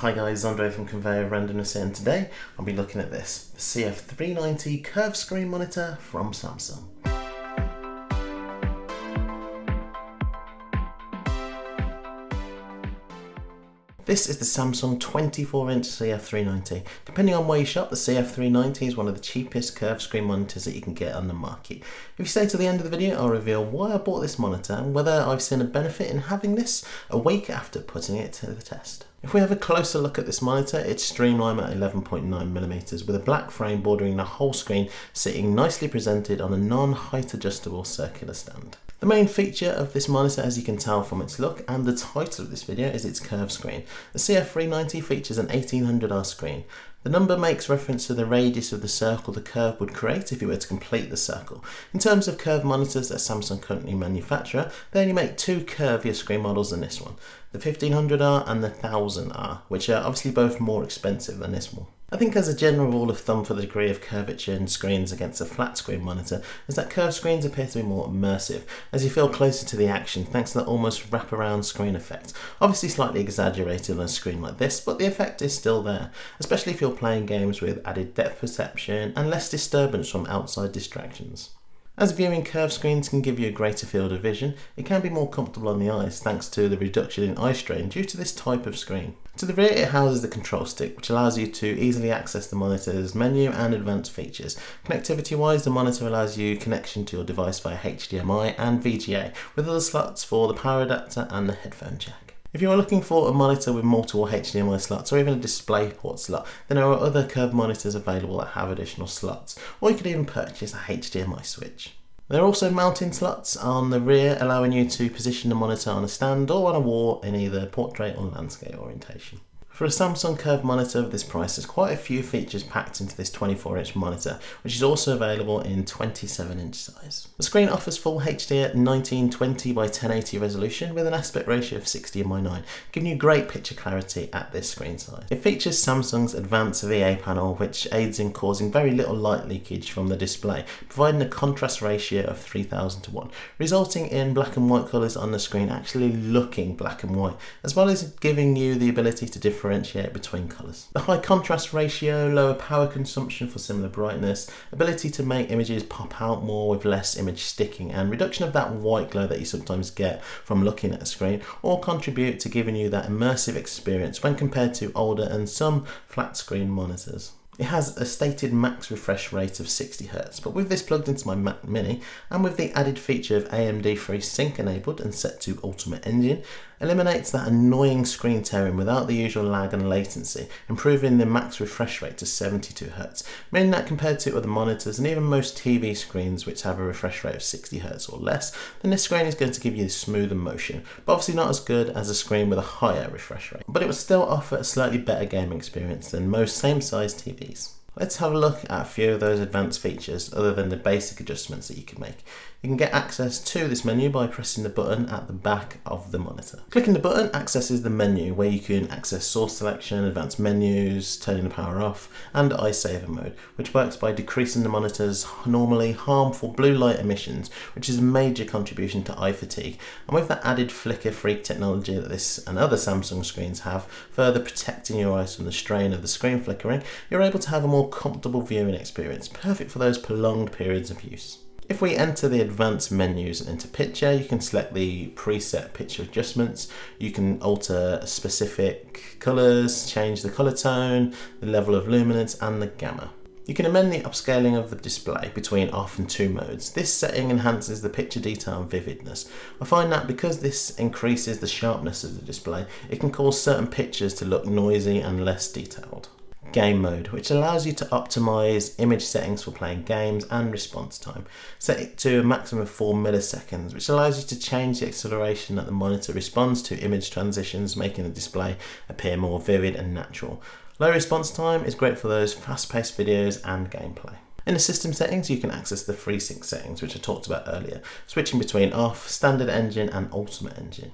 Hi guys, Andre from Conveyor Randomness here and today I'll be looking at this, CF390 curved screen monitor from Samsung. This is the Samsung 24-inch CF390. Depending on where you shop, the CF390 is one of the cheapest curved screen monitors that you can get on the market. If you stay to the end of the video, I'll reveal why I bought this monitor and whether I've seen a benefit in having this a week after putting it to the test. If we have a closer look at this monitor, it's streamlined at 11.9mm with a black frame bordering the whole screen sitting nicely presented on a non-height adjustable circular stand. The main feature of this monitor as you can tell from its look and the title of this video is its curved screen. The CF390 features an 1800R screen. The number makes reference to the radius of the circle the curve would create if you were to complete the circle. In terms of curved monitors that Samsung currently manufacture, they only make two curvier screen models than this one, the 1500R and the 1000R, which are obviously both more expensive than this one. I think as a general rule of thumb for the degree of curvature in screens against a flat screen monitor is that curved screens appear to be more immersive as you feel closer to the action thanks to that almost wraparound screen effect. Obviously slightly exaggerated on a screen like this but the effect is still there, especially if you're playing games with added depth perception and less disturbance from outside distractions. As viewing curved screens can give you a greater field of vision, it can be more comfortable on the eyes thanks to the reduction in eye strain due to this type of screen. To the rear it houses the control stick which allows you to easily access the monitor's menu and advanced features. Connectivity wise the monitor allows you connection to your device via HDMI and VGA with other slots for the power adapter and the headphone jack. If you are looking for a monitor with multiple HDMI slots or even a DisplayPort slot, then there are other curved monitors available that have additional slots, or you could even purchase a HDMI switch. There are also mounting slots on the rear allowing you to position the monitor on a stand or on a wall in either portrait or landscape orientation. For a Samsung curved monitor of this price, there's quite a few features packed into this 24 inch monitor, which is also available in 27 inch size. The screen offers full HD at 1920 by 1080 resolution with an aspect ratio of 60 by 9, giving you great picture clarity at this screen size. It features Samsung's advanced VA panel, which aids in causing very little light leakage from the display, providing a contrast ratio of 3000 to 1, resulting in black and white colours on the screen actually looking black and white, as well as giving you the ability to differentiate differentiate between colours. The high contrast ratio, lower power consumption for similar brightness, ability to make images pop out more with less image sticking and reduction of that white glow that you sometimes get from looking at a screen all contribute to giving you that immersive experience when compared to older and some flat screen monitors. It has a stated max refresh rate of 60Hz, but with this plugged into my Mac Mini and with the added feature of AMD FreeSync enabled and set to Ultimate Engine, eliminates that annoying screen tearing without the usual lag and latency, improving the max refresh rate to 72Hz, meaning that compared to other monitors and even most TV screens which have a refresh rate of 60Hz or less, then this screen is going to give you smoother motion, but obviously not as good as a screen with a higher refresh rate. But it will still offer a slightly better gaming experience than most same size TVs. Let's have a look at a few of those advanced features other than the basic adjustments that you can make. You can get access to this menu by pressing the button at the back of the monitor. Clicking the button accesses the menu where you can access source selection, advanced menus, turning the power off, and eye saver mode, which works by decreasing the monitor's normally harmful blue light emissions, which is a major contribution to eye fatigue. And with that added flicker free technology that this and other Samsung screens have, further protecting your eyes from the strain of the screen flickering, you're able to have a more comfortable viewing experience, perfect for those prolonged periods of use. If we enter the advanced menus and into picture, you can select the preset picture adjustments. You can alter specific colors, change the color tone, the level of luminance and the gamma. You can amend the upscaling of the display between off and two modes. This setting enhances the picture detail and vividness. I find that because this increases the sharpness of the display, it can cause certain pictures to look noisy and less detailed game mode, which allows you to optimize image settings for playing games and response time. Set it to a maximum of 4 milliseconds, which allows you to change the acceleration that the monitor responds to image transitions, making the display appear more vivid and natural. Low response time is great for those fast-paced videos and gameplay. In the system settings, you can access the FreeSync settings, which I talked about earlier, switching between off, standard engine and ultimate engine.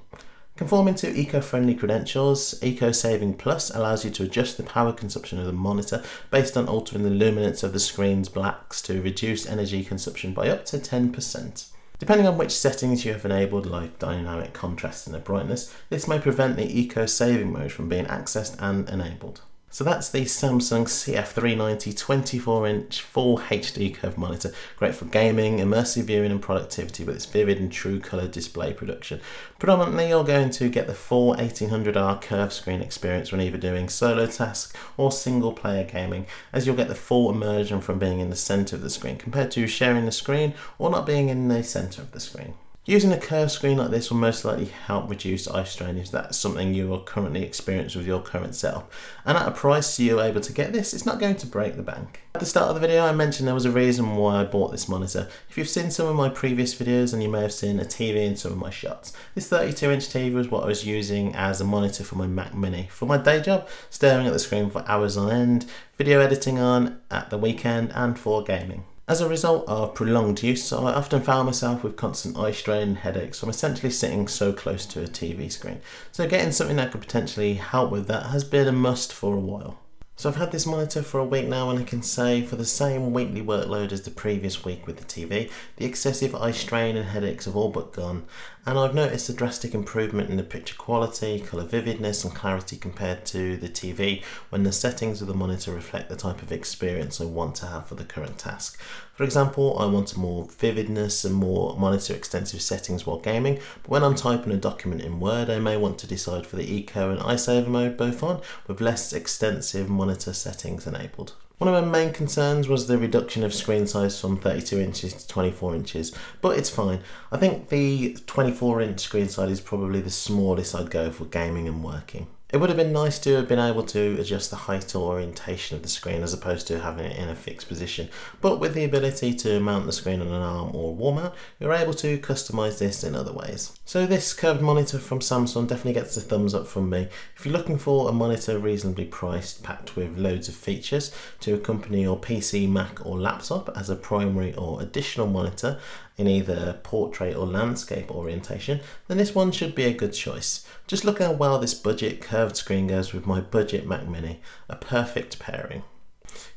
Conforming to eco-friendly credentials, EcoSaving Plus allows you to adjust the power consumption of the monitor based on altering the luminance of the screen's blacks to reduce energy consumption by up to 10%. Depending on which settings you have enabled like dynamic contrast and the brightness, this may prevent the eco saving mode from being accessed and enabled. So that's the Samsung CF390 24 inch full HD curved monitor. Great for gaming, immersive viewing and productivity with its vivid and true colour display production. Predominantly you're going to get the full 1800R curved screen experience when either doing solo tasks or single player gaming as you'll get the full immersion from being in the centre of the screen compared to sharing the screen or not being in the centre of the screen. Using a curved screen like this will most likely help reduce eye strain if that's something you are currently experiencing with your current setup. And at a price you're able to get this, it's not going to break the bank. At the start of the video I mentioned there was a reason why I bought this monitor. If you've seen some of my previous videos and you may have seen a TV in some of my shots. This 32 inch TV was what I was using as a monitor for my Mac Mini. For my day job, staring at the screen for hours on end, video editing on at the weekend and for gaming. As a result of prolonged use, I often found myself with constant eye strain and headaches from essentially sitting so close to a TV screen. So getting something that could potentially help with that has been a must for a while. So I've had this monitor for a week now and I can say for the same weekly workload as the previous week with the TV, the excessive eye strain and headaches have all but gone and I've noticed a drastic improvement in the picture quality, colour vividness and clarity compared to the TV when the settings of the monitor reflect the type of experience I want to have for the current task. For example, I want more vividness and more monitor extensive settings while gaming, but when I'm typing a document in Word, I may want to decide for the Eco and eye saver mode both on, with less extensive monitor settings enabled. One of my main concerns was the reduction of screen size from 32 inches to 24 inches, but it's fine. I think the 24 inch screen size is probably the smallest I'd go for gaming and working. It would have been nice to have been able to adjust the height or orientation of the screen as opposed to having it in a fixed position, but with the ability to mount the screen on an arm or wall mount, you're able to customize this in other ways. So this curved monitor from Samsung definitely gets a thumbs up from me. If you're looking for a monitor reasonably priced, packed with loads of features to accompany your PC, Mac or laptop as a primary or additional monitor, in either portrait or landscape orientation, then this one should be a good choice. Just look how well this budget curved screen goes with my budget Mac Mini, a perfect pairing.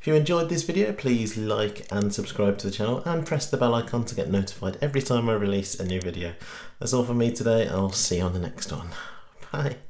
If you enjoyed this video, please like and subscribe to the channel and press the bell icon to get notified every time I release a new video. That's all from me today, I'll see you on the next one. Bye.